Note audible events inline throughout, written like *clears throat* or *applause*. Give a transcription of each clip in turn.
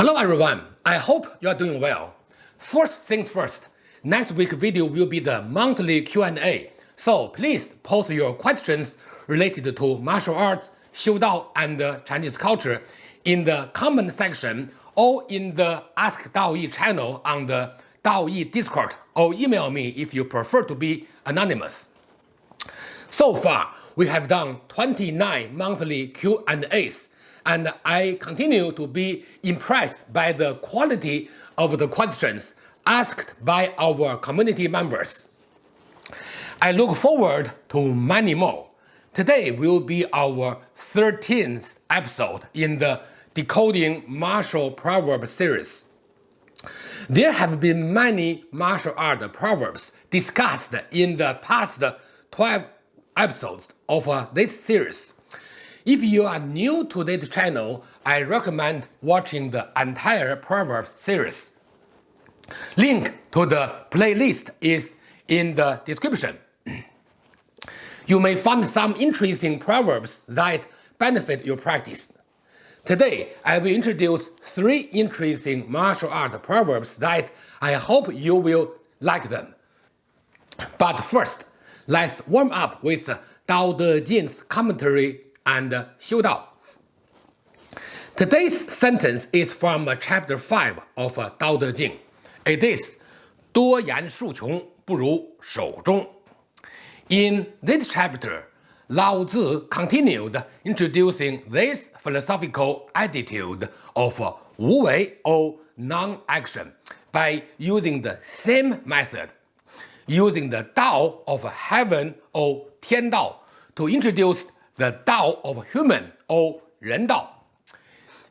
Hello everyone, I hope you are doing well. First things first, next week video will be the monthly Q&A, so please post your questions related to martial arts, Xiu Dao, and Chinese culture in the comment section or in the Ask Daoyi channel on the Daoyi Discord or email me if you prefer to be anonymous. So far, we have done 29 monthly Q&As and I continue to be impressed by the quality of the questions asked by our community members. I look forward to many more. Today will be our 13th episode in the Decoding Martial Proverbs series. There have been many martial art proverbs discussed in the past 12 episodes of uh, this series. If you are new to this channel, I recommend watching the entire Proverbs series. Link to the playlist is in the description. You may find some interesting proverbs that benefit your practice. Today, I will introduce three interesting martial art proverbs that I hope you will like them. But first, let's warm up with Dao De Jing's commentary and Xiu Dao. Today's sentence is from chapter 5 of Dao De Jing. It is 多言数穷不如守中. In this chapter, Lao Tzu continued introducing this philosophical attitude of Wu Wei or non-action by using the same method, using the Tao of heaven or Tian Dao to introduce the Tao of human or Ren Dao.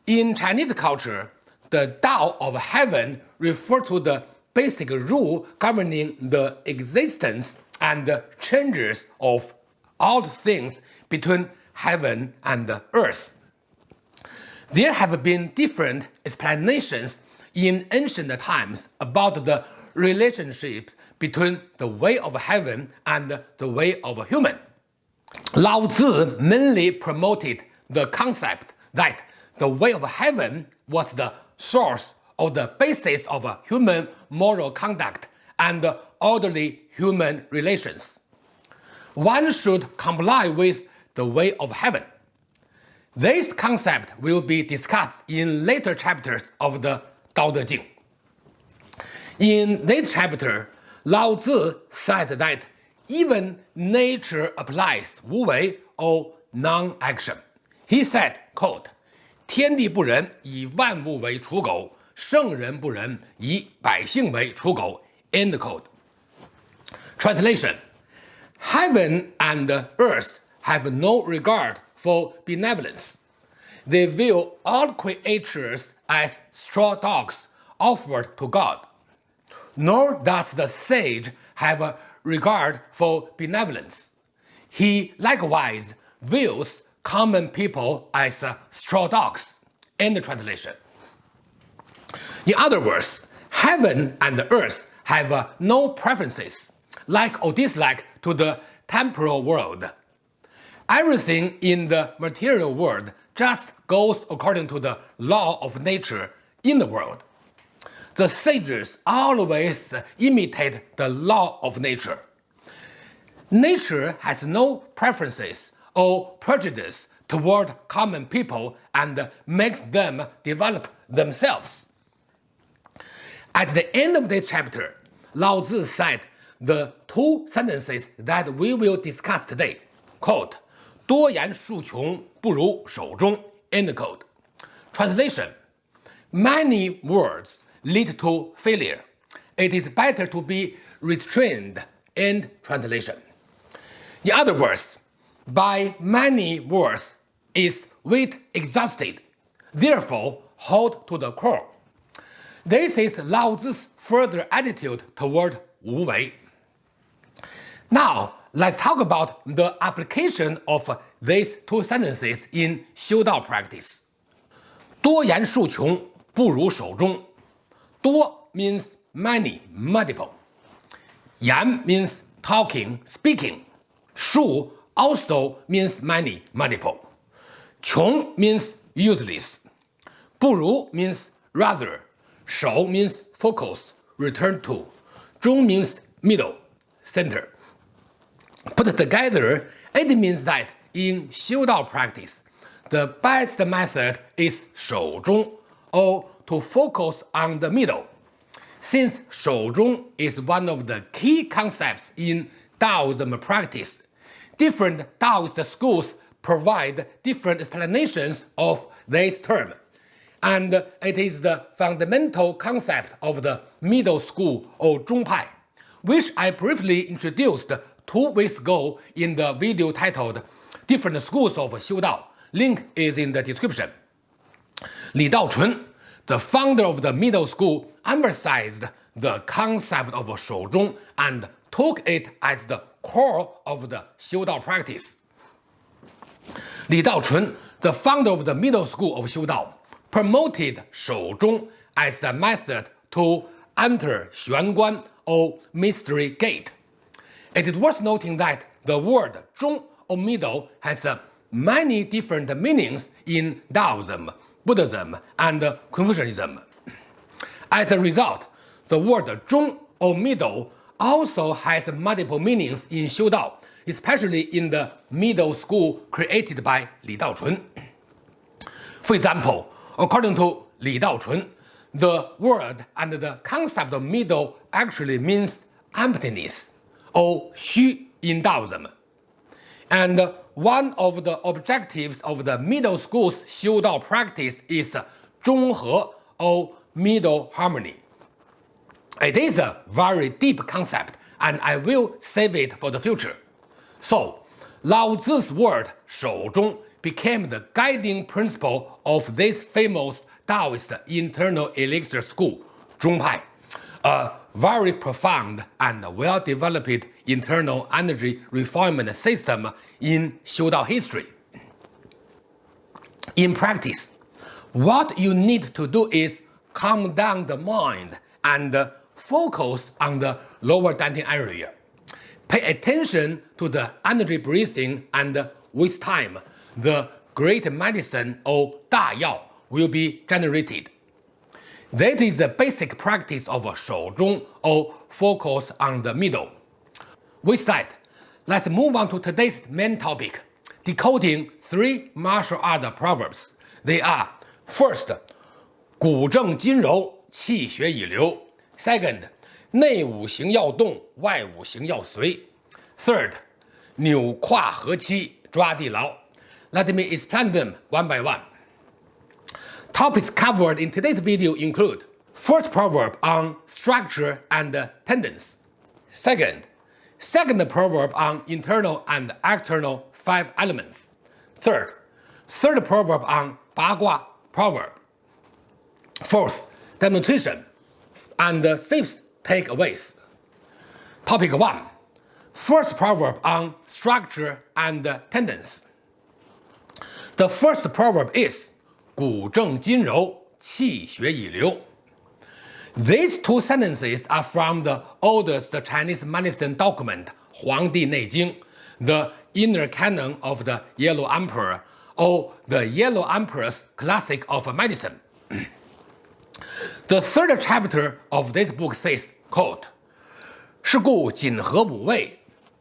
In Chinese culture, the Tao of heaven refers to the basic rule governing the existence and changes of all things between heaven and earth. There have been different explanations in ancient times about the relationship between the way of heaven and the way of human. Lao Tzu mainly promoted the concept that the way of heaven was the source or the basis of human moral conduct and orderly human relations. One should comply with the way of heaven. This concept will be discussed in later chapters of the Tao Te Ching. In this chapter, Lao Tzu said that even nature applies Wu Wei or non-action. He said, quote, 天地不仁，以万物为刍狗；圣人不仁，以百姓为刍狗。End quote. Translation: Heaven and earth have no regard for benevolence. They view all creatures as straw dogs offered to God. Nor does the sage have a regard for benevolence. He likewise views common people as straw dogs. End translation. In other words, heaven and earth have no preferences, like or dislike to the temporal world. Everything in the material world just goes according to the law of nature in the world the sages always imitate the law of nature. Nature has no preferences or prejudice toward common people and makes them develop themselves. At the end of this chapter, Lao Tzu said the two sentences that we will discuss today, quote, 多言数穷，不如守中. end quote. Translation, many words lead to failure. It is better to be restrained. End translation. In other words, by many words is weight exhausted. Therefore, hold to the core. This is Lao Tzu's further attitude toward Wu Wei. Now, let's talk about the application of these two sentences in Xiu Dao practice. 多言数穷不如守中. 多 means many, multiple. 言 means talking, speaking. Shu also means many, multiple. 穷 means useless. 不如 means rather. Shou means focus, return to. 中 means middle, center. Put together, it means that in Xiu Dao practice, the best method is Shou or to focus on the middle. Since Shouzhong is one of the key concepts in Taoism practice, different Taoist schools provide different explanations of this term, and it is the fundamental concept of the middle school or Zhongpai, which I briefly introduced two weeks ago in the video titled Different Schools of Xiu Dao. Link is in the description. Li Dao Chun the founder of the middle school emphasized the concept of shouzhong and took it as the core of the xiu dao practice. Li Daochun, the founder of the middle school of Xiudao, promoted shouzhong as the method to enter Xuanguan or Mystery Gate. It is worth noting that the word zhong or middle has uh, many different meanings in Taoism, Buddhism, and Confucianism. As a result, the word 中 or middle also has multiple meanings in Xiu Dao, especially in the middle school created by Li Daochun. For example, according to Li Daochun, the word and the concept of middle actually means emptiness, or xu in Taoism. And one of the objectives of the middle school's Xiu Dao practice is Zhonghe or middle harmony. It is a very deep concept and I will save it for the future. So, Lao Tzu's word Shou Zhong became the guiding principle of this famous Taoist internal elixir school, Zhongpai, a very profound and well-developed internal energy refinement system in Xiudao history. In practice, what you need to do is calm down the mind and focus on the lower dantian area. Pay attention to the energy breathing and with time, the great medicine or Da Yao will be generated. That is the basic practice of Shouzhong or focus on the middle. With that, let's move on to today's main topic, decoding three martial art proverbs. They are, first, 骨正筋柔，气血以流. Second, 内五行要动，外五行要随. Third, 扭胯合膝，抓地牢. Let me explain them one by one. Topics covered in today's video include First proverb on structure and tendons. Second, Second proverb on internal and external five elements. Third, third proverb on Bagua proverb. Fourth, demonstration. And fifth, takeaways. Topic 1. First proverb on structure and tendons. The first proverb is These two sentences are from the oldest Chinese medicine document, Huangdi Neijing, the inner canon of the Yellow Emperor, or the Yellow Emperor's classic of medicine. *clears throat* The third chapter of this book says, quote, 是故紧合五味，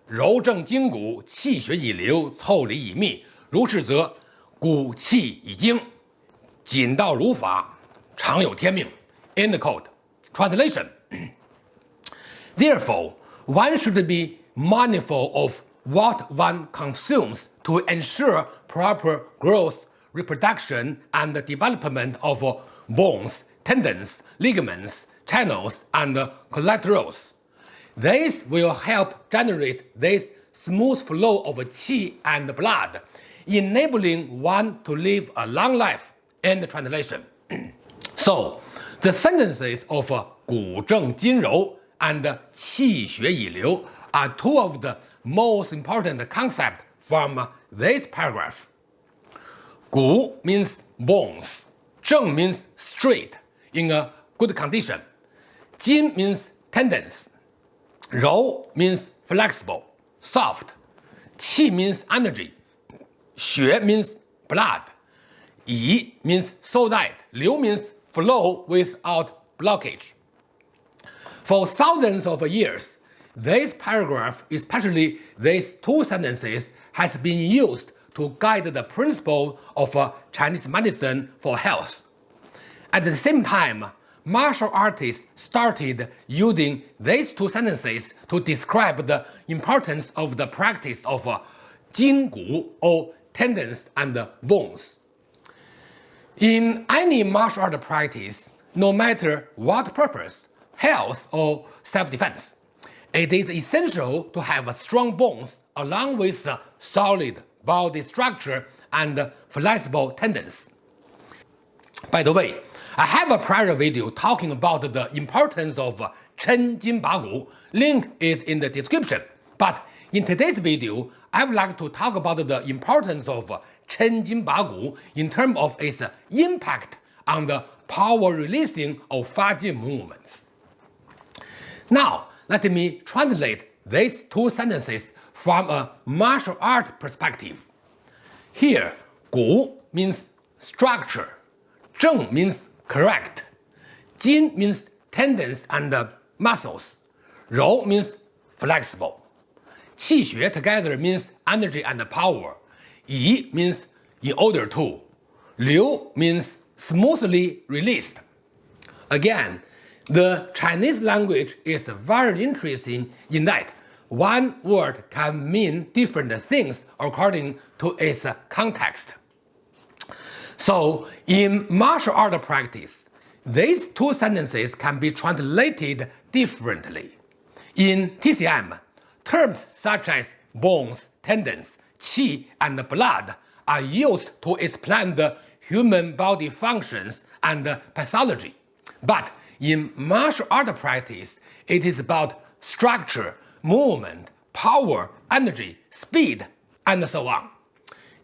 柔正筋骨，气血已流，腠理已密。如是则骨气已精，紧道如法，常有天命。End quote. Translation. Therefore, one should be mindful of what one consumes to ensure proper growth, reproduction, and development of bones tendons, ligaments, channels, and collaterals. This will help generate this smooth flow of qi and blood, enabling one to live a long life. End translation. *clears throat* so, the sentences of Gu Zheng Jin Rou and Qi Xue Yi Liu are two of the most important concepts from this paragraph. Gu means bones, Zheng means straight, in a good condition, Jin means tendons, Rou means flexible, soft, Qi means energy, Xue means blood, Yi means so that, Liu means flow without blockage. For thousands of years, this paragraph, especially these two sentences, has been used to guide the principle of uh, Chinese medicine for health. At the same time, martial artists started using these two sentences to describe the importance of the practice of uh, Gu or tendons and bones. In any martial art practice, no matter what purpose, health or self-defense, it is essential to have strong bones along with a solid body structure and flexible tendons. By the way, I have a prior video talking about the importance of Chen Jin Ba Gu. Link is in the description. But in today's video, I would like to talk about the importance of Chen Jin Ba in terms of its impact on the power releasing of Fa Jin movements. Now, let me translate these two sentences from a martial art perspective. Here, Gu means structure, Zheng means correct, Jin means tendons and muscles, Rou means flexible. Qi Xue together means energy and power, Yi means in order to, Liu means smoothly released. Again, the Chinese language is very interesting in that one word can mean different things according to its context. So, in martial art practice, these two sentences can be translated differently. In TCM, terms such as bones, tendons, qi, and blood are used to explain the human body functions and pathology. But in martial art practice, it is about structure, movement, power, energy, speed, and so on.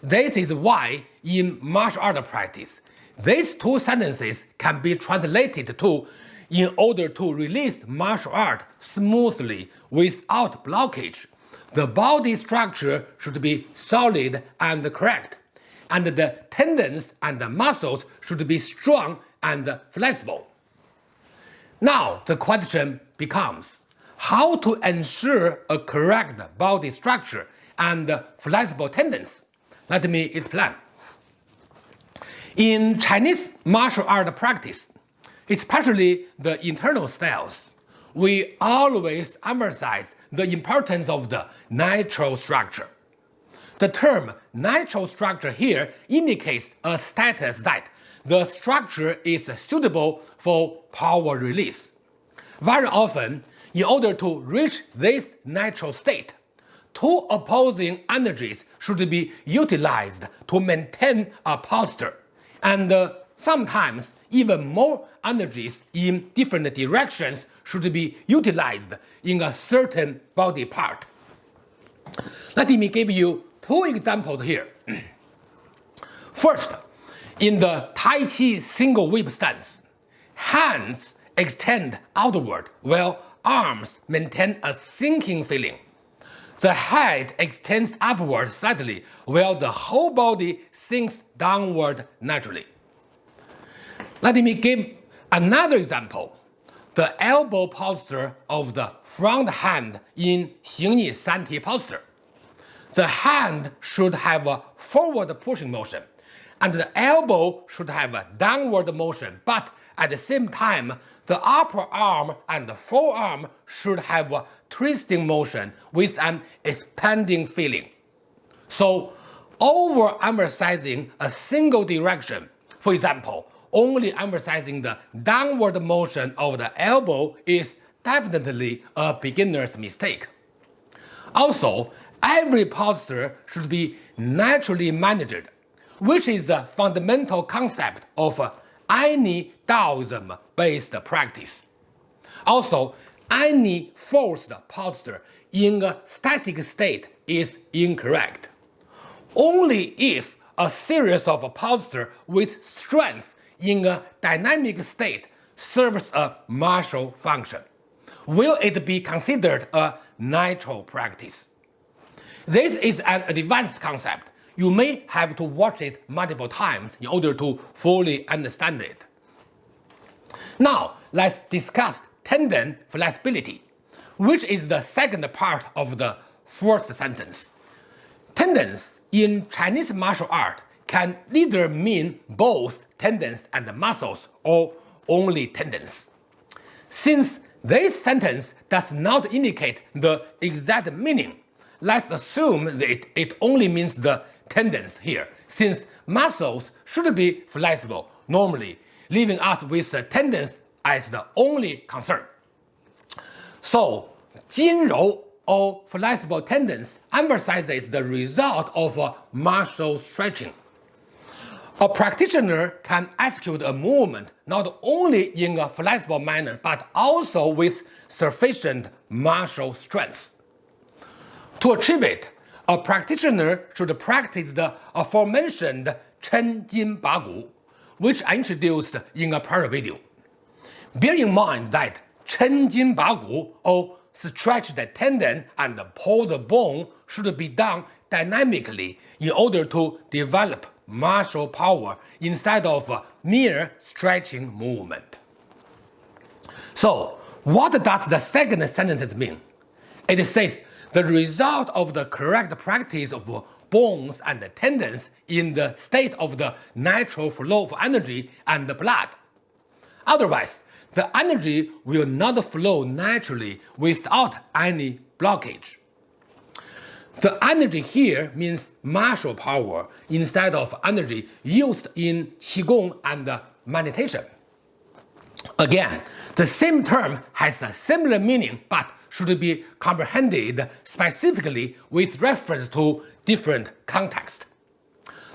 This is why in martial art practice, these two sentences can be translated to in order to release martial art smoothly without blockage. The body structure should be solid and correct, and the tendons and the muscles should be strong and flexible. Now the question becomes how to ensure a correct body structure and flexible tendons. Let me explain. In Chinese martial art practice, especially the internal styles, we always emphasize the importance of the natural structure. The term natural structure here indicates a status that the structure is suitable for power release. Very often, in order to reach this natural state, two opposing energies should be utilized to maintain a posture, and uh, sometimes even more energies in different directions should be utilized in a certain body part. Let me give you two examples here. *clears throat* First, in the Tai Chi single whip stance, hands extend outward while arms maintain a sinking feeling. The head extends upward slightly while the whole body sinks downward naturally. Let me give another example. The elbow posture of the front hand in Xing Yi San posture. The hand should have a forward pushing motion and the elbow should have a downward motion, but at the same time, the upper arm and the forearm should have a twisting motion with an expanding feeling. So, overemphasizing a single direction, for example, only emphasizing the downward motion of the elbow is definitely a beginner's mistake. Also, every posture should be naturally managed which is the fundamental concept of any Taoism-based practice. Also, any forced posture in a static state is incorrect. Only if a series of posture with strength in a dynamic state serves a martial function will it be considered a natural practice. This is an advanced concept you may have to watch it multiple times in order to fully understand it. Now, let's discuss tendon flexibility, which is the second part of the first sentence. Tendons in Chinese martial art can either mean both tendons and muscles or only tendons. Since this sentence does not indicate the exact meaning, let's assume that it, it only means the tendons here, since muscles should be flexible normally, leaving us with the tendons as the only concern. So, 筋柔 or flexible tendons emphasizes the result of uh, martial stretching. A practitioner can execute a movement not only in a flexible manner but also with sufficient martial strength. To achieve it, a practitioner should practice the aforementioned Chen Jin Ba Gu, which I introduced in a prior video. Bear in mind that Chen Jin Ba Gu, or stretch the tendon and pull the bone, should be done dynamically in order to develop martial power instead of mere stretching movement. So, what does the second sentence mean? It says the result of the correct practice of bones and tendons in the state of the natural flow of energy and blood. Otherwise, the energy will not flow naturally without any blockage. The energy here means martial power instead of energy used in Qigong and meditation. Again, the same term has a similar meaning but should be comprehended specifically with reference to different context.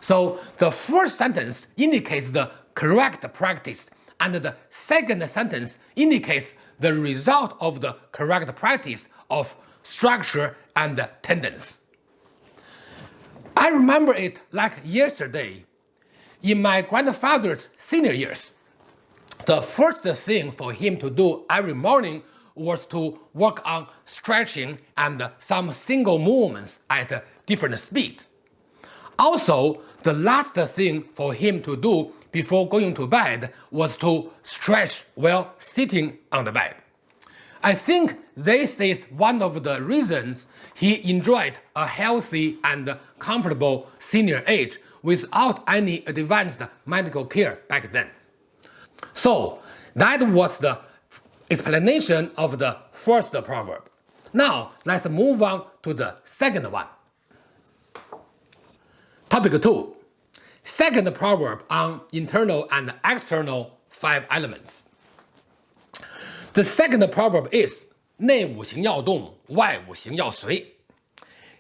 So the first sentence indicates the correct practice and the second sentence indicates the result of the correct practice of structure and tendons. I remember it like yesterday. In my grandfather's senior years, the first thing for him to do every morning was to work on stretching and some single movements at different speed. Also, the last thing for him to do before going to bed was to stretch while sitting on the bed. I think this is one of the reasons he enjoyed a healthy and comfortable senior age without any advanced medical care back then. So that was the explanation of the first proverb. Now let's move on to the second one. Topic 2. Second proverb on internal and external five elements. The second proverb is 内五行要动，外五行要随.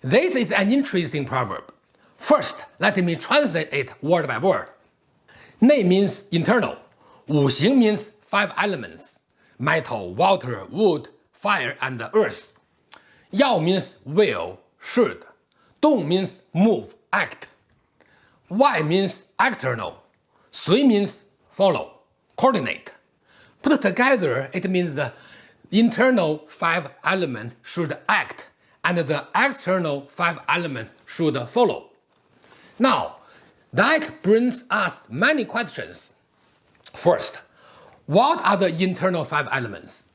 This is an interesting proverb. First, let me translate it word by word. 内 means internal, 五行 means five elements, metal, water, wood, fire, and earth. 要 means will, should. 动 means move, act. Y means external. 随 means follow, coordinate. Put together, it means the internal five elements should act and the external five elements should follow. Now, that brings us many questions. First, what are the internal five elements?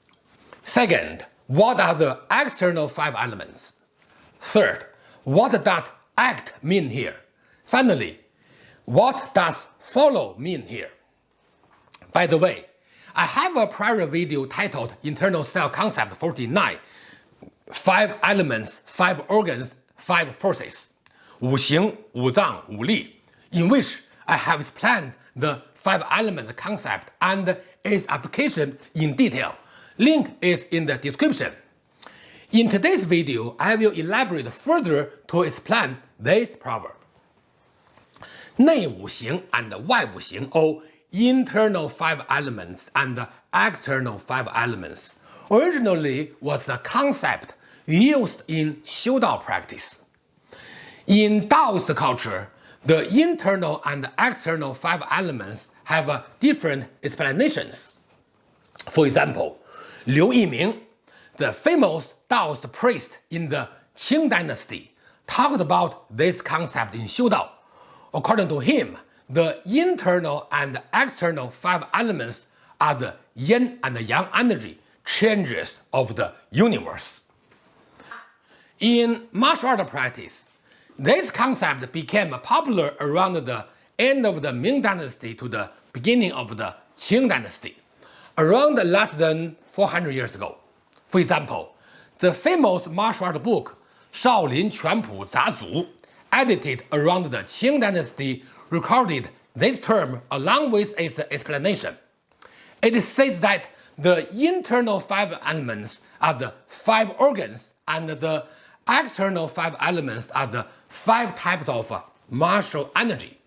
Second, what are the external five elements? Third, what does act mean here? Finally, what does follow mean here? By the way, I have a prior video titled Internal Cell Concept 49, Five Elements, Five Organs, Five Forces, 五行,五脏,五力, in which I have explained the five element concept and its application in detail. Link is in the description. In today's video, I will elaborate further to explain this proverb. 内五行 and 外五行 or internal five elements and external five elements originally was a concept used in Xiu Dao practice. In Taoist culture, the internal and external five elements have different explanations. For example, Liu Yiming, the famous Taoist priest in the Qing dynasty, talked about this concept in Xiu Dao. According to him, the internal and external five elements are the yin and yang energy changes of the universe. In martial art practice, this concept became popular around the end of the Ming Dynasty to the beginning of the Qing Dynasty, around less than 400 years ago. For example, the famous martial art book Shaolin Quanpu Zazu, edited around the Qing Dynasty, recorded this term along with its explanation. It says that the internal five elements are the five organs and the external five elements are the five types of martial energy.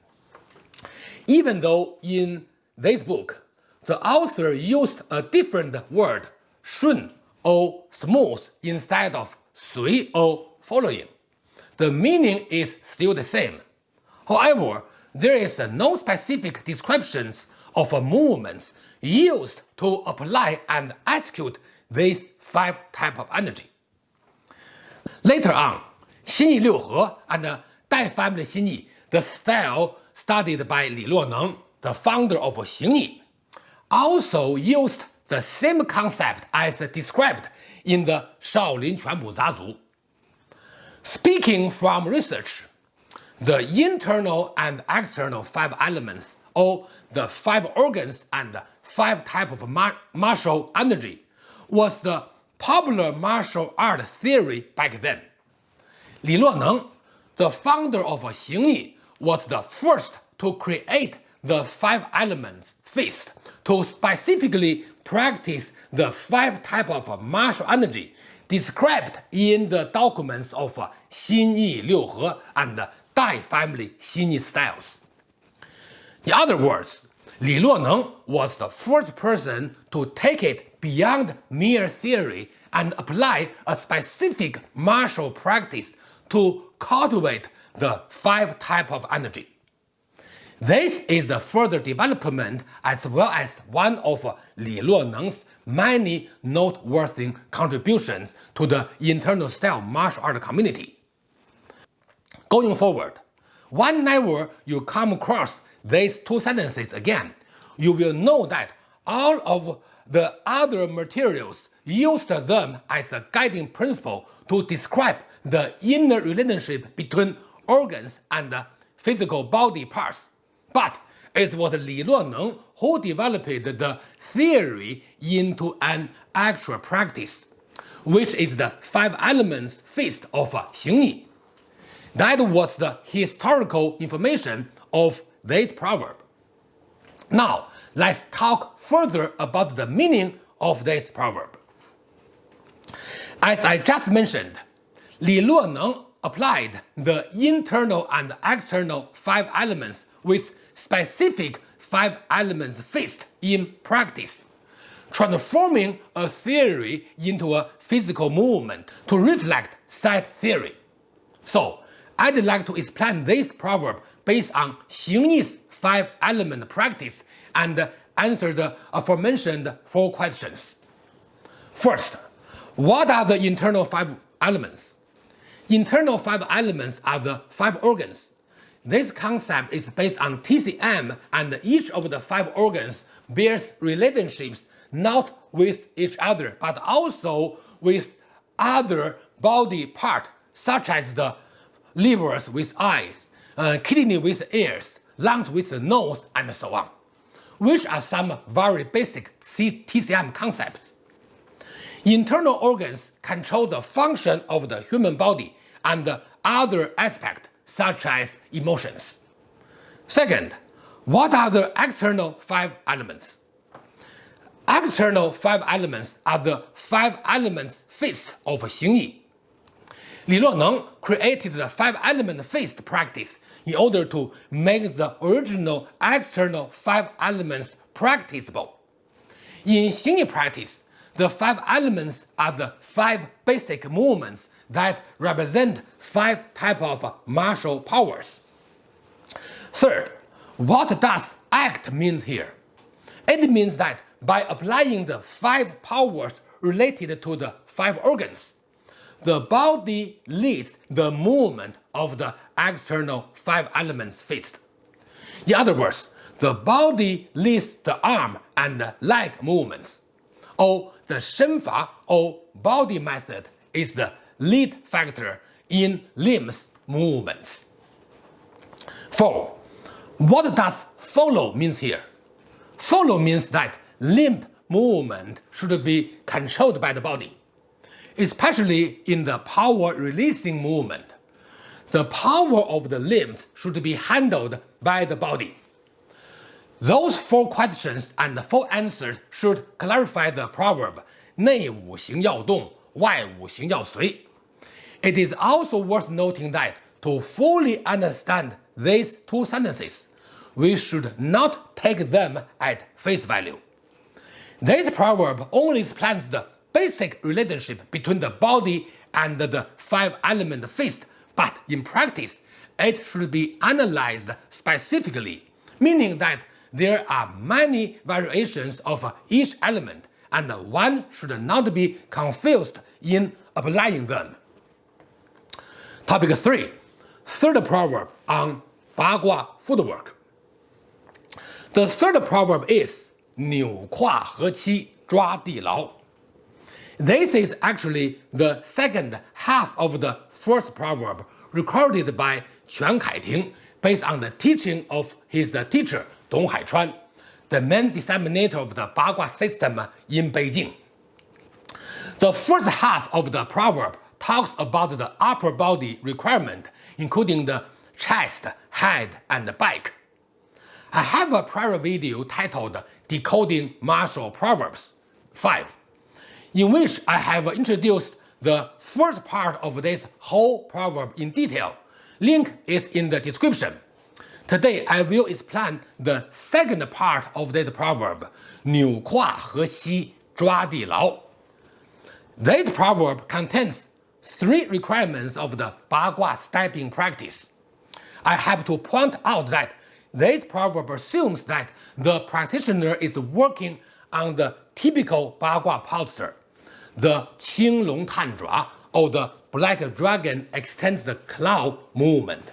Even though in this book, the author used a different word, shun or smooth instead of sui or following. The meaning is still the same. However, there is no specific descriptions of movements used to apply and execute these five types of energy. Later on, Xinyi Liuhe and Dai family Xinyi, the style studied by Li Luoneng, the founder of Xingyi, also used the same concept as described in the Shaolin Quanpu Zazu. Speaking from research, the internal and external five elements, or the five organs and five type of mar martial energy, was the popular martial art theory back then. Li Luoneng, the founder of Xingyi, was the first to create the five elements fist to specifically practice the five type of martial energy described in the documents of Xinyi Liuhe and Dai family Xinyi styles. In other words, Li Luoneng was the first person to take it beyond mere theory and apply a specific martial practice to cultivate the five types of energy. This is a further development as well as one of Li Luoneng's many noteworthy contributions to the internal style martial art community. Going forward, whenever you come across these two sentences again, you will know that all of the other materials used them as a guiding principle to describe the inner relationship between organs and physical body parts. But it was Li Luoneng who developed the theory into an actual practice, which is the five elements fist of Xingyi. That was the historical information of this proverb. Now, let's talk further about the meaning of this proverb. As I just mentioned, Li Luoneng applied the internal and external five elements with specific five elements fist in practice, transforming a theory into a physical movement to reflect said theory. So, I'd like to explain this proverb based on Xingyi's five element practice and answer the aforementioned four questions. First, what are the internal five elements? Internal five elements are the five organs. This concept is based on TCM and each of the five organs bears relationships not with each other but also with other body part such as the livers with eyes, uh, kidney with ears, lungs with the nose and so on, which are some very basic TCM concepts. Internal organs control the function of the human body and other aspects such as emotions. Second, what are the external five elements? External five elements are the five elements fist of Xingyi. Li Luoneng created the five element fist practice in order to make the original external five elements practicable. In Xingyi practice, the five elements are the five basic movements that represent five types of martial powers. Third, what does act mean here? It means that by applying the five powers related to the five organs, the body leads the movement of the external five elements fist. In other words, the body leads the arm and leg movements, or the shenfa or body method is the lead factor in limbs movements. 4. What does follow means here? Follow means that limb movement should be controlled by the body, especially in the power releasing movement. The power of the limbs should be handled by the body. Those four questions and four answers should clarify the proverb 内五行要动，外五行要随. It is also worth noting that to fully understand these two sentences, we should not take them at face value. This proverb only explains the basic relationship between the body and the five-element fist, but in practice, it should be analyzed specifically, meaning that there are many variations of each element and one should not be confused in applying them. Topic 3. Third proverb on Bagua footwork. The third proverb is 扭胯合七抓地牢. this is actually the second half of the first proverb recorded by Quan Kaiting based on the teaching of his teacher Dong Haichuan, the main disseminator of the Bagua system in Beijing. The first half of the proverb talks about the upper body requirement, including the chest, head, and back. I have a prior video titled Decoding Martial Proverbs 5, in which I have introduced the first part of this whole proverb in detail. Link is in the description. Today I will explain the second part of this proverb, 扭胯合膝抓地牢. This proverb contains three requirements of the Bagua stepping practice. I have to point out that this proverb assumes that the practitioner is working on the typical Bagua posture the Qinglong Tanzhua or the Black Dragon extends the cloud movement.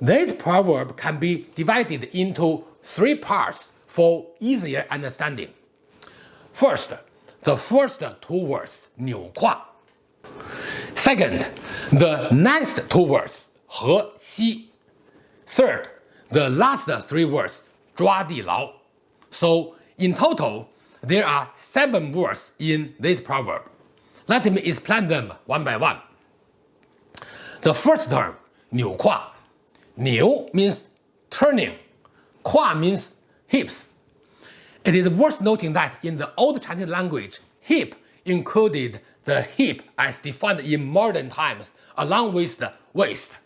This proverb can be divided into three parts for easier understanding. First, the first two words 扭胯. Second, the next two words 合膝. Third, the last three words 抓地牢. So in total, there are seven words in this proverb. Let me explain them one by one. The first term 扭胯 Niu means turning, Kwa means hips. It is worth noting that in the old Chinese language, hip included the hip as defined in modern times along with the waist.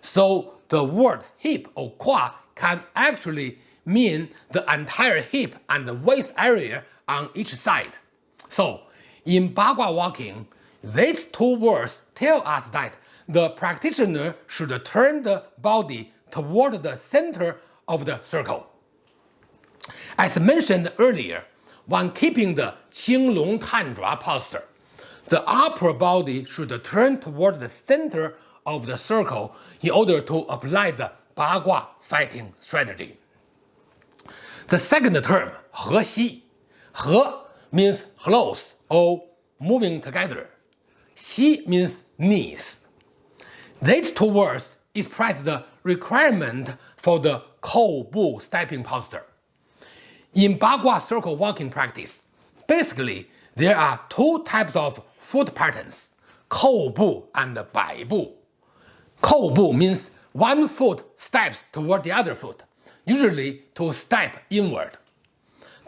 So the word hip or Kwa can actually mean the entire hip and the waist area on each side. So in Bagua walking, these two words tell us that the practitioner should turn the body toward the center of the circle. As mentioned earlier, when keeping the Qinglong Tanzhua posture, the upper body should turn toward the center of the circle in order to apply the Bagua fighting strategy. The second term, 合膝, He means close or moving together. Xi means knees. These two words express the requirement for the Kou Bu stepping posture. In Bagua circle walking practice, basically there are two types of foot patterns, Kou Bu and Bai Bu. Kou Bu means one foot steps toward the other foot, usually to step inward.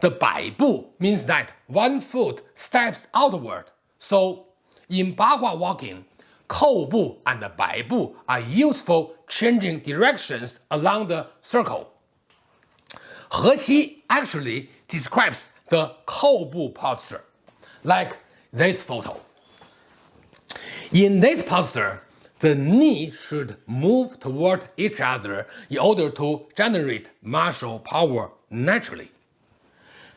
The bai bu means that one foot steps outward, so in Bagua walking, kou bu and bai bu are useful changing directions along the circle. Hexi actually describes the kou bu posture, like this photo. In this posture, the knee should move toward each other in order to generate martial power naturally.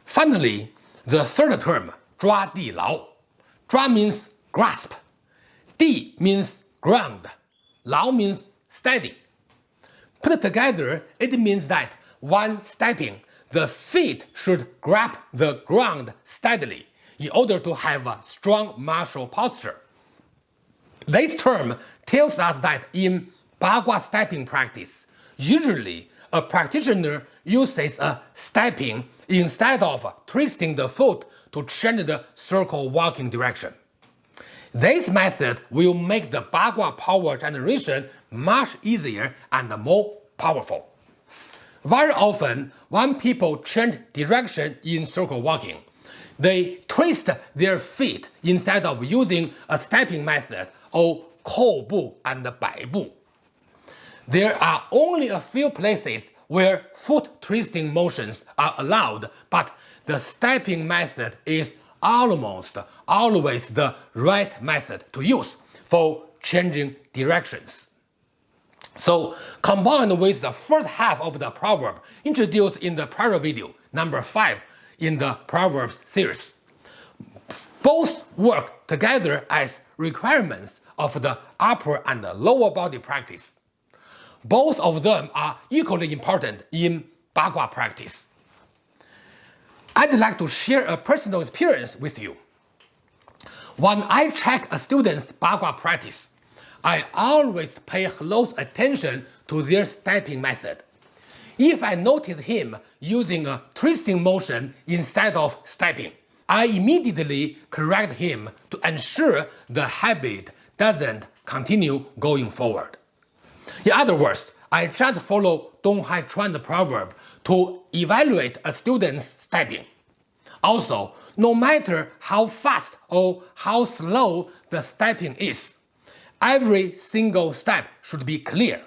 Finally, the third term, "抓地牢," Di Lao. Means grasp, Di means ground, Lao means steady. Put together, it means that when stepping, the feet should grab the ground steadily in order to have a strong martial posture. This term tells us that in Bagua stepping practice, usually a practitioner uses a stepping instead of twisting the foot to change the circle walking direction. This method will make the Bagua power generation much easier and more powerful. Very often, when people change direction in circle walking, they twist their feet instead of using a stepping method or Koubu and Baibu. There are only a few places where foot twisting motions are allowed, but the stepping method is almost always the right method to use for changing directions. So combined with the first half of the proverb introduced in the prior video, number 5 in the Proverbs series, both work together as requirements of the upper and lower body practice. Both of them are equally important in Bagua practice. I'd like to share a personal experience with you. When I check a student's Bagua practice, I always pay close attention to their stepping method. If I notice him using a twisting motion instead of stepping, I immediately correct him to ensure the habit doesn't continue going forward. In other words, I just follow Dong Hai Chuan's proverb to evaluate a student's stepping. Also, no matter how fast or how slow the stepping is, every single step should be clear.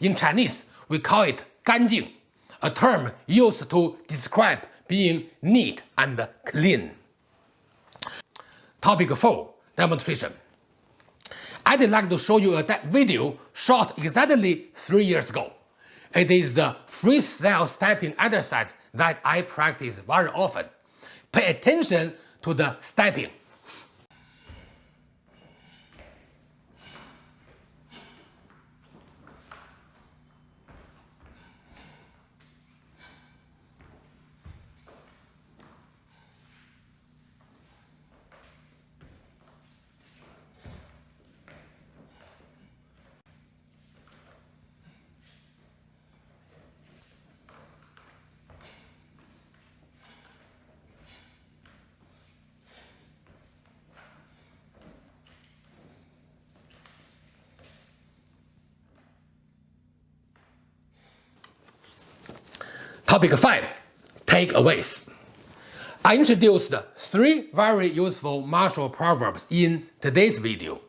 In Chinese, we call it 干净, a term used to describe being neat and clean. Topic 4 Demonstration I'd like to show you a video shot exactly 3 years ago. It is the freestyle stepping exercise that I practice very often. Pay attention to the stepping. Topic 5. Takeaways. I introduced three very useful martial proverbs in today's video.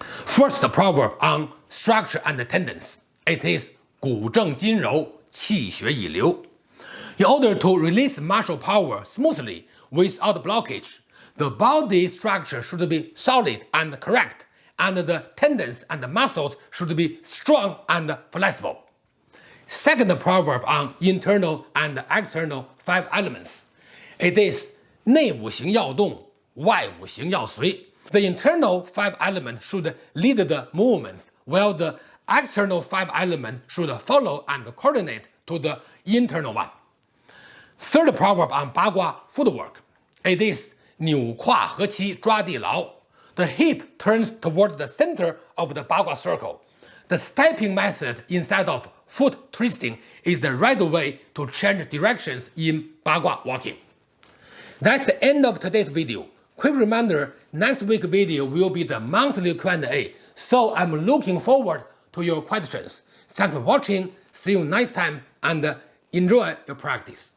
First proverb on structure and tendons. It is 骨正筋柔,气血以流. In order to release martial power smoothly without blockage, the body structure should be solid and correct, and the tendons and muscles should be strong and flexible Second proverb on internal and external five elements. It is 内五行要动,外五行要随. The internal five elements should lead the movements, while the external five elements should follow and coordinate to the internal one. Third proverb on Bagua footwork. It is 扭胯合七抓地牢. The hip turns toward the center of the Bagua circle. The stepping method instead of foot twisting is the right way to change directions in Bagua walking. That's the end of today's video. Quick reminder, next week's video will be the monthly Q&A, so I'm looking forward to your questions. Thanks for watching, see you next time, and enjoy your practice.